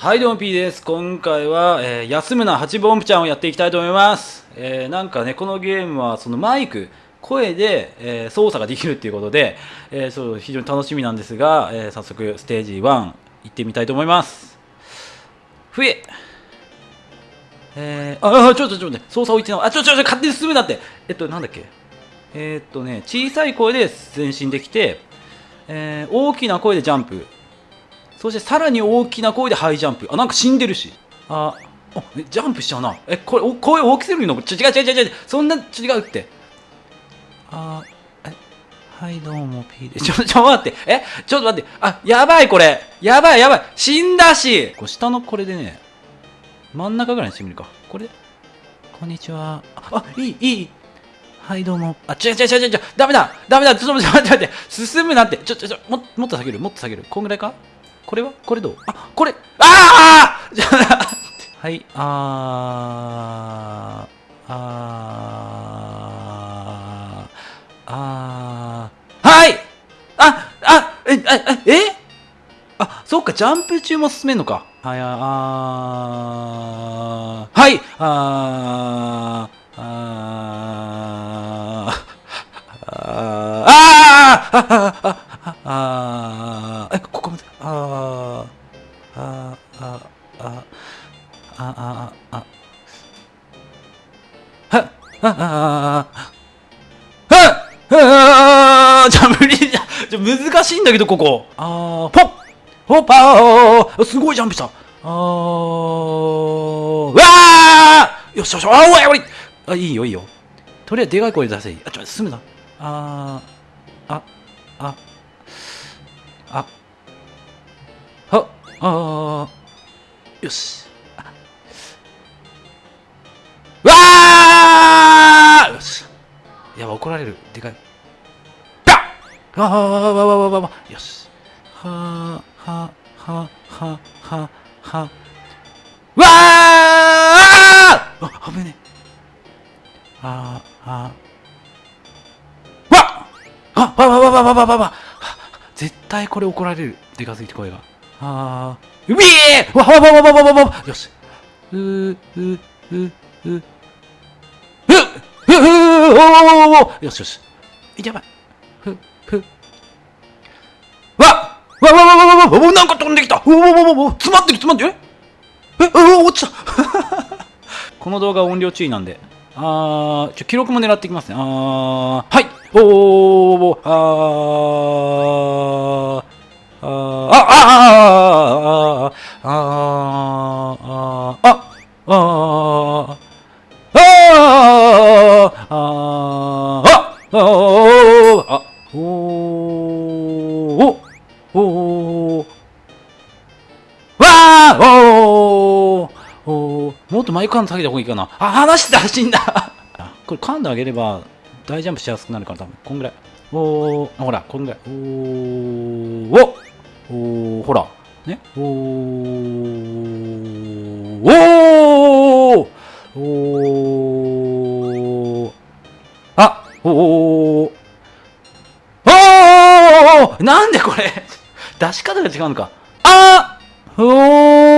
はいどうも P です。今回は、えー、休むな八分音符ちゃんをやっていきたいと思います、えー、なんかねこのゲームはそのマイク声で、えー操作ができるっていうことで、えーそう非常に楽しみなんですが、えー早速ステージ1行ってみたいと思います。ふえ。えー、あちょっとちょっと待って。操作置いてあちょちょちょ勝手に進むなって。えっとなんだっけ。えーっとね小さい声で前進できて、えー大きな声でジャンプ。そしてさらに大きな声でハイジャンプ。あ、なんか死んでるし。あ、ジャンプしちゃうな。え、これ、お声大きすぎるの？違う違う違う違う。そんな、違うって。あ、え、はい、どうも、P で。ちょ、ちょ、待って。え、ちょっと待って。あ、やばい、これ。やばい、やばい。死んだし。こう下のこれでね、真ん中ぐらいにしてみるか。これ？こんにちは。あ、あいい、いい。はい、どうも。あ、違う違う違う違う。ダメだ。ダメだ。ちょっと待って待って待って。進むなって。ちょ、ちょ、ちょ、ももっと下げる。もっと下げる。こんぐらいか？これは？これどう？あ、これ。ああ はい、あー、あー、あー、はい！あ、あ、え、え、え、え？あ、そっか、ジャンプ中も進めんのか。はい、あー、はい、あー、あー、あー、あー、あー、あー、はっ、あ、あ、あ、はっ、あ。ー、じゃ、無理じゃ、じゃ、難しいんだけど、ここ。あー、ポッ、ポッパー、すごいジャンプした。あ。ー、うわーよしよし、あー、おいおいあ、いいよ、いいよ。とりあ。えずでかい声で出せいい。あ、ちょ、進むな。あ。ー、あ、あ、あ、は、あ、よし。怒られる。でかい。パッあーわわわわわわわよし。はー、は、は、は、は、は。わーあ、危ねえ。あー、あー。わあわわわわわわわわ絶対これ怒られる。でかすぎて声が。あー。うびえわわわわわわわわよし。うー、うー、うー、うふおーよしよし。やばい。ふ、ふ。わっわわわわわわわなんか飛んできたわわわわわ詰まってる詰まってるええあ落ちたこの動画音量注意なんで。あー、ちょ、記録も狙っていきますね。あー、はいおーおーおーあー、あー、あー、あー、あー、あー、あー、あー、あー、あー、あ、おー、あ、おー、お、おー、わー、おー、おー、もっとマイク感下げた方がいいかな。あ、離してた死んだこれ噛んであげれば大ジャンプしやすくなるから多分。こんぐらい。おー、ほら、こんぐらい。おー、おお、ほら。ね。おー、おー、おー、お、おお、おー、なんでこれ？出し方が違うのか。あお、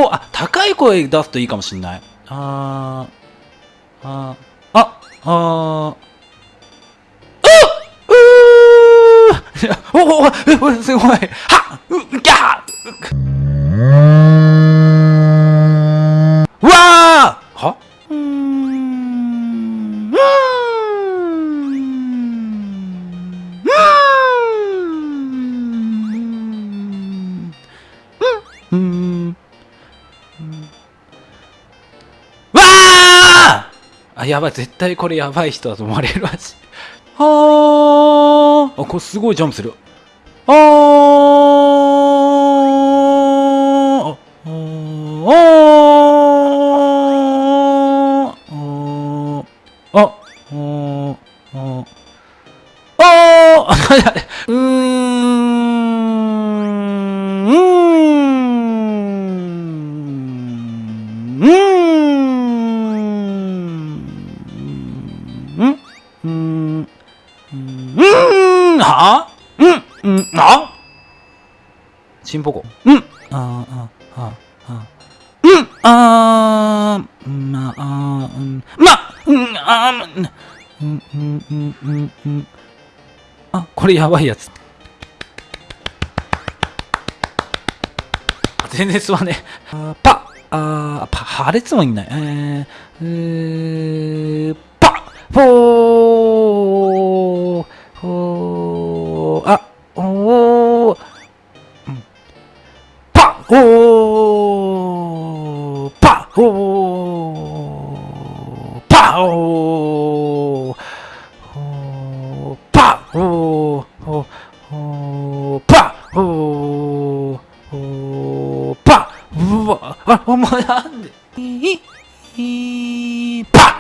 おー、あ、高い声出すといいかもしんない。あー、あー、あ、あー、うー。い やおおおおすごい。はあ、やばい、絶対これやばい人だと思われるわし。はーあ、これすごいジャンプする。あーあーうんは？うん。うん。あ？チンポコ。うん。あああ。あうん、あー、まあ、うん、ま、うん、あー、うん、うん、うん、うん、うん。あ、これやばいやつ。全然吸わねえ。あパ、あー、パ、破裂もいんない。えー、えー、パ、フォー、 오, 파, 오, 오, 파, 오, 오, 오, 파, 오, 오, 파, 뭐, 아, 뭐야, 이, 이, 파,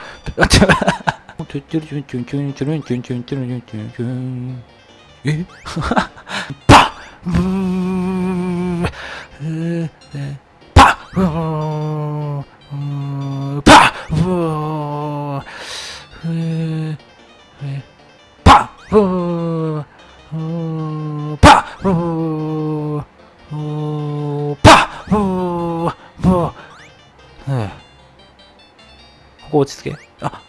예? 파, 파, パブーパッブーブーえーここ落ち着けあ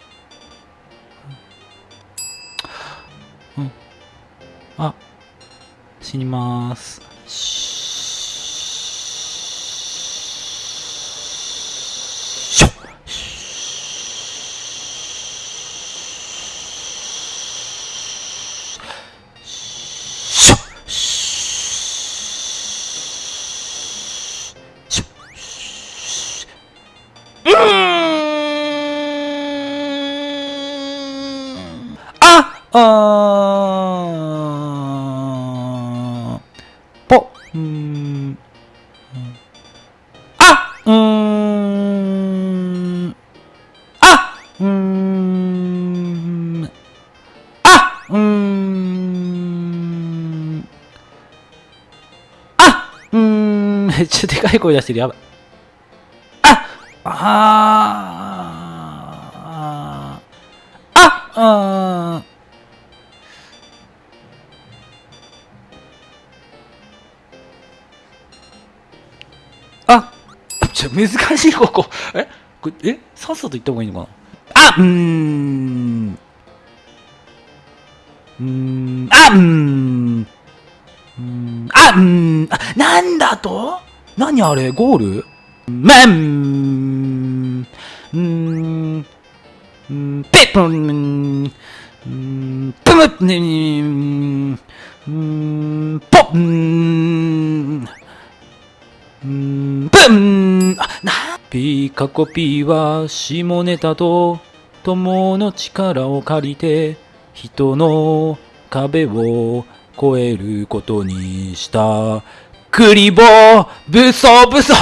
어, 뽀, 음, 아, 음, 아, 음, 아, 음, 아, 음, ちょ、でかい声出してる、やばい。あ、あー。ちょ、難しい、ここ。え？これえ？さっさと言った方がいいのかな？あうーん。うーん。あうーん。うーんあうーん。あ、なんだと？何あれ？ゴール？めん。うーん。うーん。ペッポン。うーん。プムッねうーん。ポッんうーん、ブンあ、な、ピカコピは下ネタと友の力を借りて人の壁を越えることにした。クリボー、ブソブソ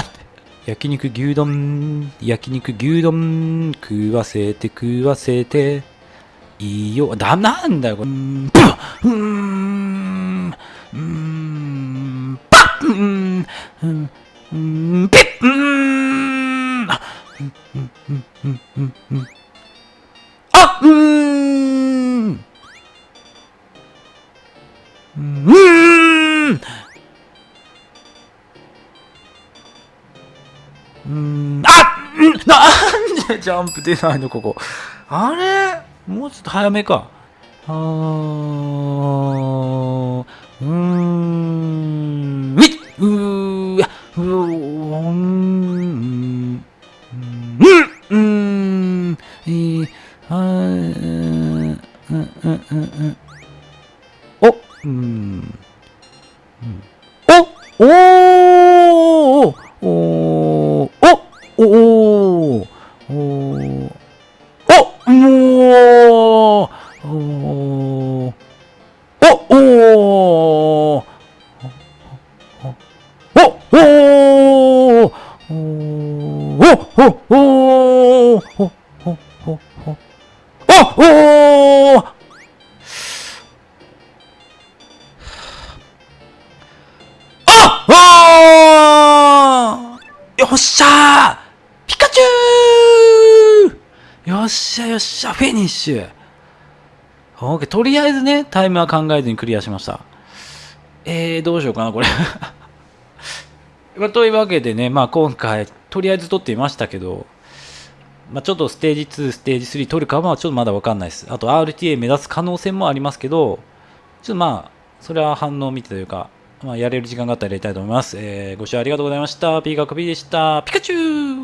焼肉牛丼、焼肉牛丼、食わせて食わせて、いいよ、だ、なんだよ、これ。うん、ブッうーん、うーん、パッうーん、うん、うん、ピッうん、あうん、うん、うん、うん、うん、うん。あうん、うん、うん、あうんなんでジャンプ出ないのここ。あれ？もうちょっと早めか。あー、うん、うん、うん、うん。お、うん、お、おー、およっしゃー！ピカチュー！よっしゃよっしゃフィニッシュ！OK、とりあえずね、タイムは考えずにクリアしました。えー、どうしようかな、これ。まあ、というわけでね、まあ今回、とりあえず撮ってみましたけど、まあ、ちょっとステージ2、ステージ3取るかはちょっとまだわかんないです。あと RTA 目指す可能性もありますけど、ちょっとまあ、それは反応を見てというか、まあ、やれる時間があったらやりたいと思います。えー、ご視聴ありがとうございました。ピーカ P 学ーでした。ピカチュウ